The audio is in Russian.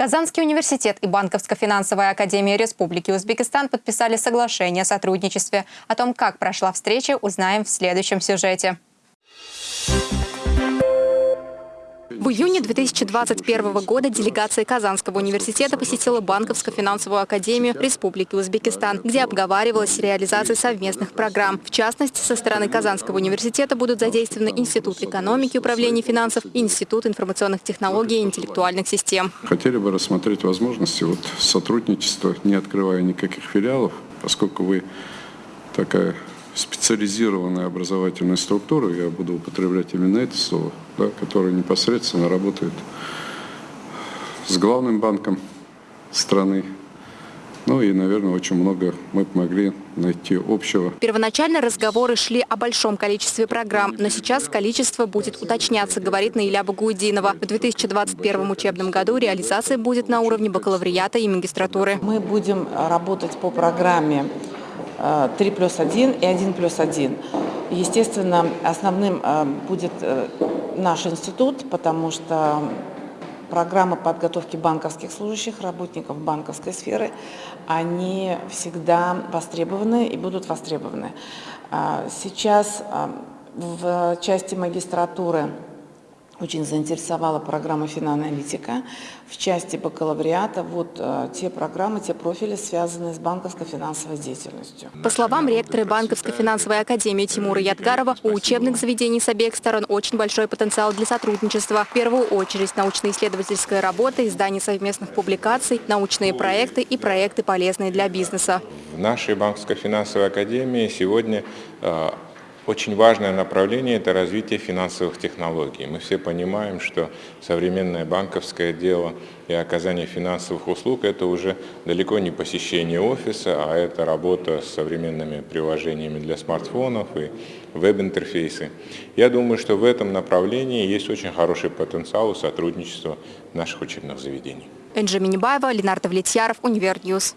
Казанский университет и Банковско-финансовая академия Республики Узбекистан подписали соглашение о сотрудничестве. О том, как прошла встреча, узнаем в следующем сюжете. В июне 2021 года делегация Казанского университета посетила Банковско-финансовую академию Республики Узбекистан, где обговаривалась реализация совместных программ. В частности, со стороны Казанского университета будут задействованы Институт экономики управления финансов и Институт информационных технологий и интеллектуальных систем. Хотели бы рассмотреть возможности вот сотрудничества, не открывая никаких филиалов, поскольку вы такая специализированная образовательная структура, я буду употреблять именно это слово, да, которая непосредственно работает с главным банком страны. Ну и, наверное, очень много мы помогли найти общего. Первоначально разговоры шли о большом количестве программ, но сейчас количество будет уточняться, говорит Наиля Багудинова. В 2021 учебном году реализация будет на уровне бакалавриата и магистратуры. Мы будем работать по программе 3 плюс 1 и 1 плюс 1. Естественно, основным э, будет э, наш институт, потому что программы подготовки банковских служащих, работников банковской сферы, они всегда востребованы и будут востребованы. А, сейчас э, в части магистратуры очень заинтересовала программа финоаналитика. В части бакалавриата вот э, те программы, те профили, связанные с банковской финансовой деятельностью. По словам ректора Банковской финансовой академии Тимура Ядгарова, у учебных заведений с обеих сторон очень большой потенциал для сотрудничества. В первую очередь научно-исследовательская работа, издание совместных публикаций, научные проекты и проекты, полезные для бизнеса. В нашей Банковской финансовой академии сегодня э, очень важное направление – это развитие финансовых технологий. Мы все понимаем, что современное банковское дело и оказание финансовых услуг – это уже далеко не посещение офиса, а это работа с современными приложениями для смартфонов и веб-интерфейсы. Я думаю, что в этом направлении есть очень хороший потенциал у сотрудничества наших учебных заведений. Энджи Минибаева, Ленар Давлетьяров, Univer News.